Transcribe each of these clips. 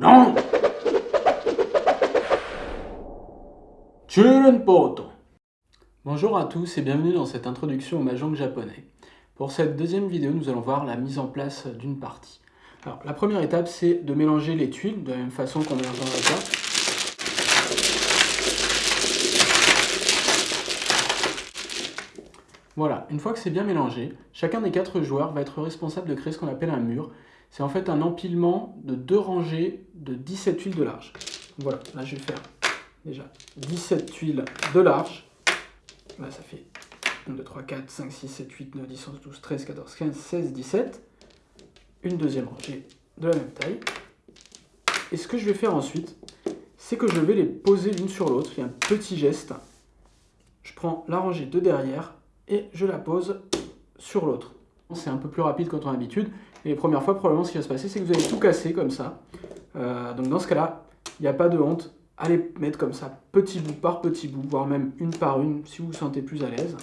Non Bonjour à tous et bienvenue dans cette introduction au Mahjong japonais. Pour cette deuxième vidéo, nous allons voir la mise en place d'une partie. Alors, la première étape, c'est de mélanger les tuiles de la même façon qu'on mélange la carte. Voilà, une fois que c'est bien mélangé, chacun des quatre joueurs va être responsable de créer ce qu'on appelle un mur. C'est en fait un empilement de deux rangées de 17 tuiles de large. Voilà, là je vais faire déjà 17 tuiles de large. Là ça fait 1, 2, 3, 4, 5, 6, 7, 8, 9, 10, 11, 12, 13, 14, 15, 16, 17. Une deuxième rangée de la même taille. Et ce que je vais faire ensuite, c'est que je vais les poser l'une sur l'autre. Il y a un petit geste. Je prends la rangée de derrière et je la pose sur l'autre. C'est un peu plus rapide quand on a. Et les premières fois, probablement, ce qui va se passer, c'est que vous allez tout casser comme ça. Euh, donc dans ce cas-là, il n'y a pas de honte. Allez mettre comme ça, petit bout par petit bout, voire même une par une, si vous vous sentez plus à l'aise.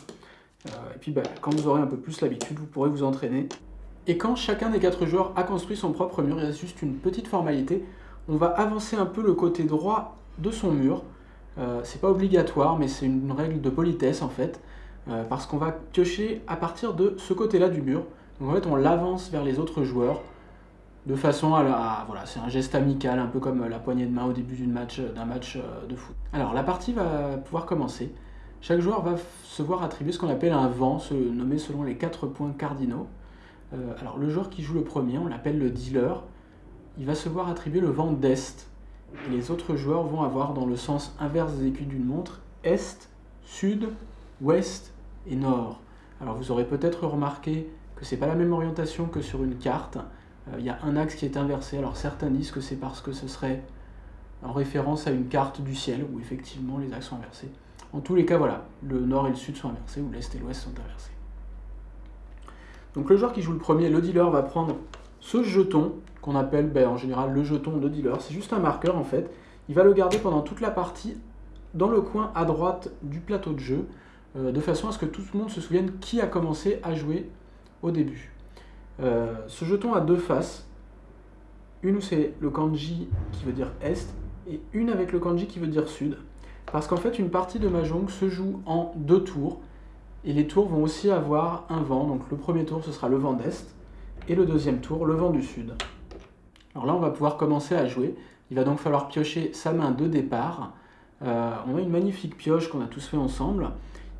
Euh, et puis, bah, quand vous aurez un peu plus l'habitude, vous pourrez vous entraîner. Et quand chacun des quatre joueurs a construit son propre mur, il reste juste une petite formalité. On va avancer un peu le côté droit de son mur. Euh, c'est pas obligatoire, mais c'est une règle de politesse en fait. Euh, parce qu'on va piocher à partir de ce côté-là du mur. Donc en fait, on l'avance vers les autres joueurs de façon à, voilà, c'est un geste amical, un peu comme la poignée de main au début d'un match, match euh, de foot. Alors la partie va pouvoir commencer. Chaque joueur va se voir attribuer ce qu'on appelle un vent, nommé selon les quatre points cardinaux. Euh, alors le joueur qui joue le premier, on l'appelle le dealer, il va se voir attribuer le vent d'est. Et les autres joueurs vont avoir dans le sens inverse des aiguilles d'une montre, est, sud, ouest et nord. Alors vous aurez peut-être remarqué que c'est pas la même orientation que sur une carte. Euh, il y a un axe qui est inversé. Alors certains disent que c'est parce que ce serait en référence à une carte du ciel où effectivement les axes sont inversés. En tous les cas, voilà, le nord et le sud sont inversés, ou l'est et l'ouest sont inversés. Donc le joueur qui joue le premier, le dealer, va prendre ce jeton qu'on appelle ben, en général le jeton de dealer. C'est juste un marqueur en fait. Il va le garder pendant toute la partie dans le coin à droite du plateau de jeu. Euh, de façon à ce que tout le monde se souvienne qui a commencé à jouer au début. Euh, ce jeton a deux faces, une où c'est le kanji qui veut dire est, et une avec le kanji qui veut dire sud. Parce qu'en fait, une partie de Mahjong se joue en deux tours, et les tours vont aussi avoir un vent. Donc le premier tour, ce sera le vent d'est, et le deuxième tour, le vent du sud. Alors là, on va pouvoir commencer à jouer. Il va donc falloir piocher sa main de départ. Euh, on a une magnifique pioche qu'on a tous fait ensemble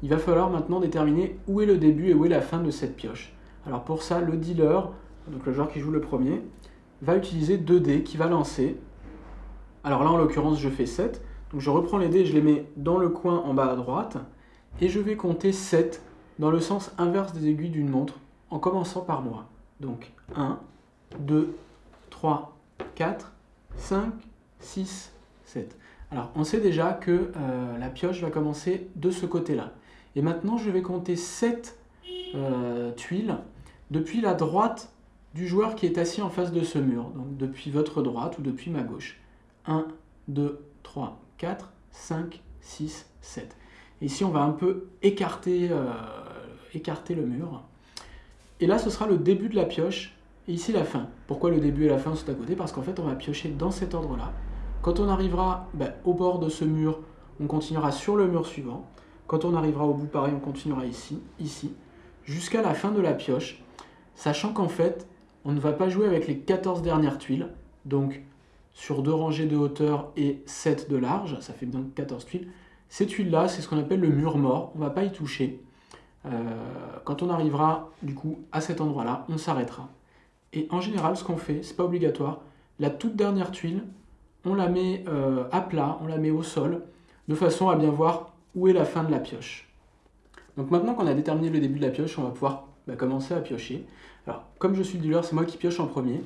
il va falloir maintenant déterminer où est le début et où est la fin de cette pioche. Alors pour ça, le dealer, donc le joueur qui joue le premier, va utiliser 2 dés qui va lancer. Alors là, en l'occurrence, je fais 7. Donc je reprends les dés, je les mets dans le coin en bas à droite, et je vais compter 7 dans le sens inverse des aiguilles d'une montre, en commençant par moi. Donc 1, 2, 3, 4, 5, 6, 7. Alors on sait déjà que euh, la pioche va commencer de ce côté-là. Et maintenant, je vais compter 7 euh, tuiles depuis la droite du joueur qui est assis en face de ce mur. Donc depuis votre droite ou depuis ma gauche. 1, 2, 3, 4, 5, 6, 7. ici, on va un peu écarter, euh, écarter le mur. Et là, ce sera le début de la pioche. Et ici, la fin. Pourquoi le début et la fin sont à côté? Parce qu'en fait, on va piocher dans cet ordre-là. Quand on arrivera ben, au bord de ce mur, on continuera sur le mur suivant. Quand on arrivera au bout, pareil, on continuera ici, ici, jusqu'à la fin de la pioche, sachant qu'en fait, on ne va pas jouer avec les 14 dernières tuiles, donc sur deux rangées de hauteur et 7 de large, ça fait donc 14 tuiles. Ces tuiles-là, c'est ce qu'on appelle le mur mort, on ne va pas y toucher. Euh, quand on arrivera du coup à cet endroit-là, on s'arrêtera. Et en général, ce qu'on fait, c'est pas obligatoire, la toute dernière tuile, on la met euh, à plat, on la met au sol, de façon à bien voir où est la fin de la pioche. Donc maintenant qu'on a déterminé le début de la pioche, on va pouvoir bah, commencer à piocher. Alors, comme je suis le dealer, c'est moi qui pioche en premier.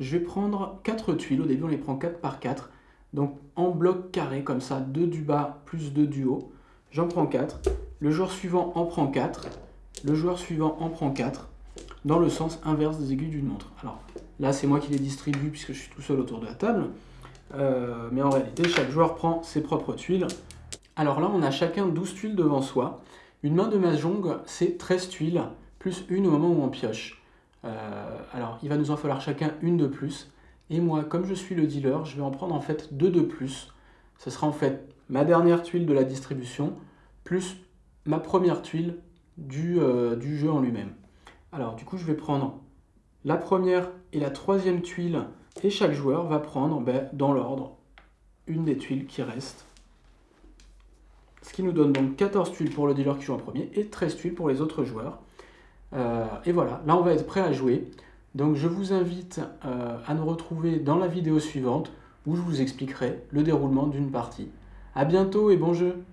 Je vais prendre 4 tuiles, au début on les prend 4 par 4, donc en bloc carré, comme ça, 2 du bas plus 2 du haut. J'en prends 4, le joueur suivant en prend 4, le joueur suivant en prend 4, dans le sens inverse des aiguilles d'une montre. Alors là, c'est moi qui les distribue puisque je suis tout seul autour de la table. Euh, mais en réalité, chaque joueur prend ses propres tuiles. Alors là, on a chacun 12 tuiles devant soi. Une main de mahjong, c'est 13 tuiles, plus une au moment où on pioche. Euh, alors, il va nous en falloir chacun une de plus. Et moi, comme je suis le dealer, je vais en prendre en fait deux de plus. Ce sera en fait ma dernière tuile de la distribution, plus ma première tuile du, euh, jeu en lui-même. Alors du coup, je vais prendre la première et la troisième tuile, et chaque joueur va prendre ben, dans l'ordre une des tuiles qui reste. Ce qui nous donne donc 14 tuiles pour le dealer qui joue en premier et 13 tuiles pour les autres joueurs. Euh, et voilà, là on va être prêt à jouer. Donc je vous invite euh, à nous retrouver dans la vidéo suivante où je vous expliquerai le déroulement d'une partie. A bientôt et bon jeu